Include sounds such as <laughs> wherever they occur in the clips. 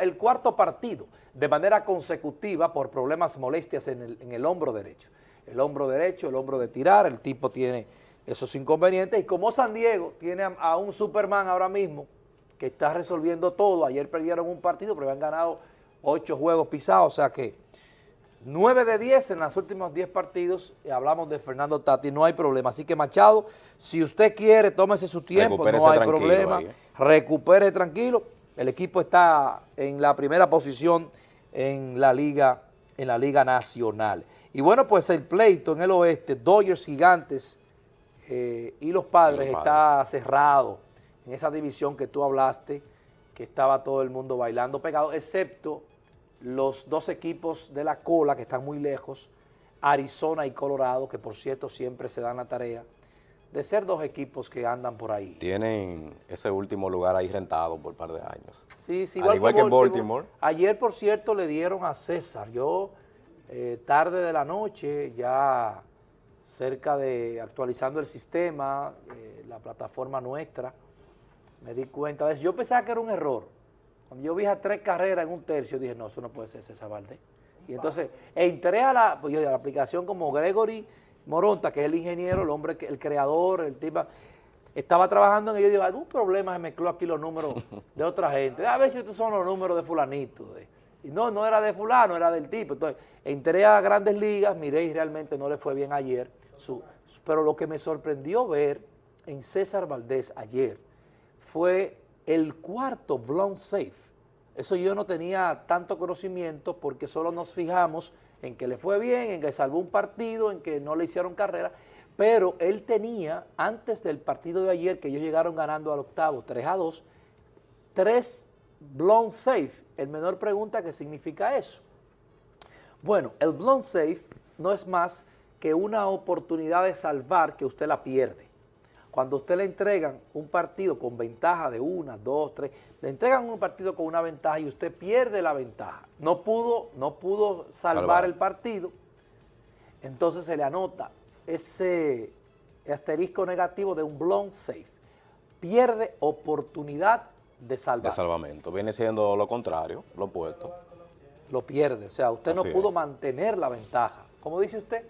el cuarto partido de manera consecutiva por problemas molestias en el, en el hombro derecho. El hombro derecho, el hombro de tirar, el tipo tiene esos inconvenientes y como San Diego tiene a, un Superman ahora mismo que está resolviendo todo, ayer perdieron un partido pero han ganado ocho juegos pisados, o sea que 9 de 10 en los últimos 10 partidos, hablamos de Fernando Tati, no hay problema. Así que Machado, si usted quiere, tómese su tiempo, no hay problema, ¿eh? recupere tranquilo. El equipo está en la primera posición en la liga, en la liga nacional. Y bueno, pues el pleito en el oeste, Dodgers Gigantes eh, y los padres, está cerrado en esa división que tú hablaste, que estaba todo el mundo bailando pegado, excepto los dos equipos de la cola que están muy lejos, Arizona y Colorado, que por cierto siempre se dan la tarea de ser dos equipos que andan por ahí. Tienen ese último lugar ahí rentado por un par de años. Sí, sí, igual, que, en Baltimore. Ayer, por cierto, le dieron a César. Yo, eh, tarde de la noche, ya cerca de actualizando el sistema, eh, la plataforma nuestra, me di cuenta de eso. Yo pensaba que era un error. Cuando yo vi a tres carreras en un tercio, dije, no, eso no puede ser César Valdés. Y entonces entré a la, pues a la aplicación como Gregory Moronta, que es el ingeniero, el hombre, el creador, el tipo, estaba trabajando en ello y digo, algún problema se mezcló aquí los números de otra gente. A ver si estos son los números de fulanito. Y no, no era de fulano, era del tipo. Entonces, entré a grandes ligas, miré y realmente no le fue bien ayer. pero lo que me sorprendió ver en César Valdés ayer fue el cuarto blown safe. Eso yo no tenía tanto conocimiento porque solo nos fijamos en que le fue bien, en que salvó un partido, en que no le hicieron carrera, pero él tenía, antes del partido de ayer, que ellos llegaron ganando al octavo, 3 a 2, tres blown safe. El menor pregunta qué significa eso. Bueno, el blown safe no es más que una oportunidad de salvar que usted la pierde. Cuando usted le entregan un partido con ventaja de una, dos, tres, le entregan un partido con una ventaja y usted pierde la ventaja. No pudo, no pudo salvar, el partido, entonces se le anota ese asterisco negativo de un blown safe. Pierde oportunidad de salvar. De salvamento. Viene siendo lo contrario, lo opuesto. Lo pierde. O sea, usted no pudo mantener la ventaja. ¿Cómo dice usted?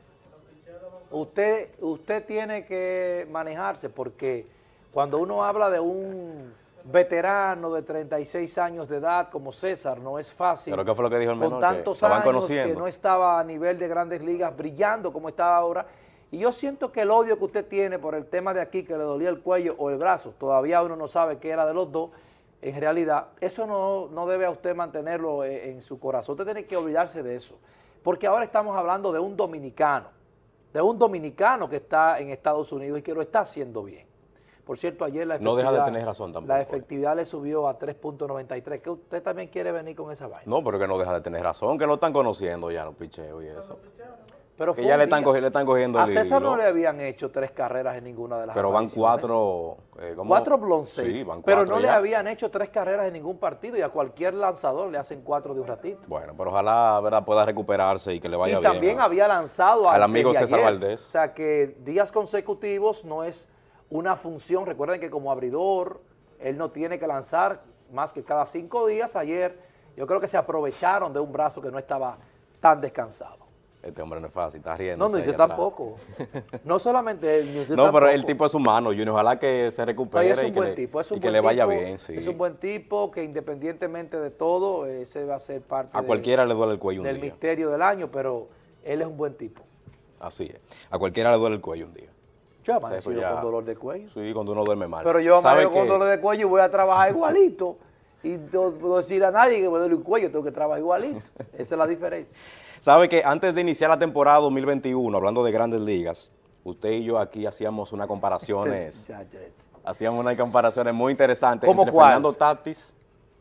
Usted, usted tiene que manejarse porque cuando uno habla de un veterano de 36 años de edad como César, no es fácil. ¿Pero qué fue lo que dijo el menor? Con tantos años que no estaba a nivel de grandes ligas brillando como está ahora. Y yo siento que el odio que usted tiene por el tema de aquí, que le dolía el cuello o el brazo, todavía uno no sabe qué era de los dos, en realidad, eso no, no debe a usted mantenerlo en, en su corazón. Usted tiene que olvidarse de eso. Porque ahora estamos hablando de un dominicano de un dominicano que está en Estados Unidos y que lo está haciendo bien. Por cierto, ayer la efectividad, no deja de tener razón tampoco. La efectividad le subió a 3.93, que usted también quiere venir con esa vaina. No, pero que no deja de tener razón, que lo están conociendo ya los picheos y eso. Pero que ya le están, cogiendo, le están cogiendo A César no le habían hecho tres carreras en ninguna de las Pero van cuatro... Eh, cuatro blonces. Sí, van cuatro Pero no le habían hecho tres carreras en ningún partido y a cualquier lanzador le hacen cuatro de un ratito. Bueno, pero ojalá ¿verdad? pueda recuperarse y que le vaya bien. Y también había lanzado al amigo César Valdés. O sea que días consecutivos no es una función. Recuerden que como abridor él no tiene que lanzar más que cada cinco días. Ayer yo creo que se aprovecharon de un brazo que no estaba tan descansado. Este hombre no es fácil, está riendo. No, ni yo tampoco. No solamente él, No, pero el tipo es humano, Junior. Ojalá que se recupere es un y, buen que, tipo, es un y que le vaya bien. Sí. Es un buen tipo que independientemente de todo, ese va a ser parte A cualquiera le duele el cuello un del misterio del año, pero él es un buen tipo. Así es. A cualquiera le duele el cuello un día. Yo amanecido pues con dolor de cuello. Sí, cuando uno duerme mal. Pero yo amanezco con dolor de cuello y voy a trabajar <laughs> igualito. Y no puedo decir a nadie que me duele el cuello, tengo que trabajar igualito. <laughs> Esa es la diferencia. Sabe que antes de iniciar la temporada 2021, hablando de grandes ligas, usted y yo aquí hacíamos unas comparaciones, <laughs> hacíamos unas comparaciones muy interesantes entre Fernando Tatis,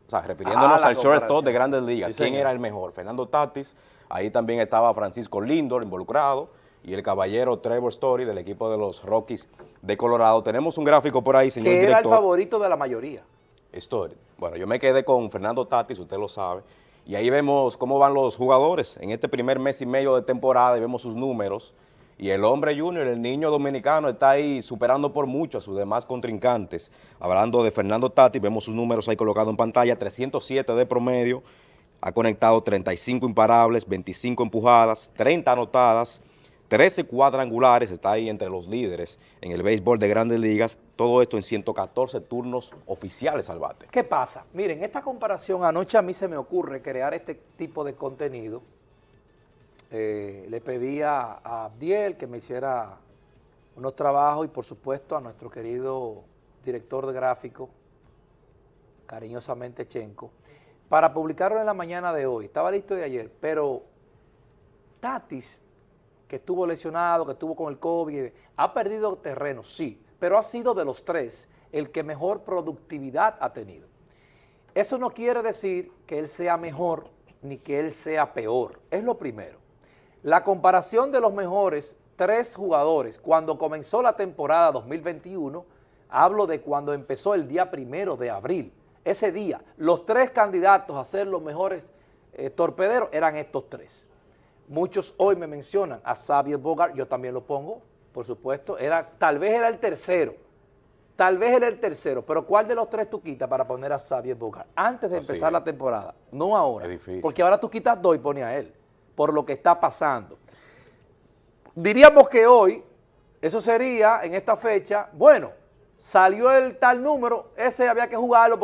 o sea, refiriéndonos ah, al shortstop de grandes ligas, quién era el mejor, Fernando Tatis, ahí también estaba Francisco Lindor involucrado, y el caballero Trevor Story del equipo de los Rockies de Colorado. Tenemos un gráfico por ahí, señor que era el favorito de la mayoría. Story. Bueno, yo me quedé con Fernando Tatis, usted lo sabe, y ahí vemos cómo van los jugadores en este primer mes y medio de temporada y vemos sus números. Y el hombre junior, el niño dominicano, está ahí superando por mucho a sus demás contrincantes. Hablando de Fernando Tati, vemos sus números ahí colocados en pantalla, 307 de promedio, ha conectado 35 imparables, 25 empujadas, 30 anotadas, 13 cuadrangulares, está ahí entre los líderes en el béisbol de grandes ligas, todo esto en 114 turnos oficiales al bate. ¿Qué pasa? Miren, esta comparación, anoche a mí se me ocurre crear este tipo de contenido eh, le pedí a, Abdiel que me hiciera unos trabajos y por supuesto a nuestro querido director de gráfico, cariñosamente Chenco, para publicarlo en la mañana de hoy. Estaba listo de ayer, pero Tatis, que estuvo lesionado, que estuvo con el COVID, ha perdido terreno, sí, pero ha sido de los tres el que mejor productividad ha tenido. Eso no quiere decir que él sea mejor ni que él sea peor, es lo primero. La comparación de los mejores tres jugadores cuando comenzó la temporada 2021, hablo de cuando empezó el día primero de abril. Ese día, los tres candidatos a ser los mejores eh, torpederos eran estos tres. Muchos hoy me mencionan a Xavier Bogart, yo también lo pongo, por supuesto, era, tal vez era el tercero, tal vez era el tercero, pero ¿cuál de los tres tú quitas para poner a Xavier Bogart? Antes de empezar la temporada, no ahora, porque ahora tú quitas dos y pones a él por lo que está pasando. Diríamos que hoy, eso sería en esta fecha, bueno, salió el tal número, ese había que jugarlo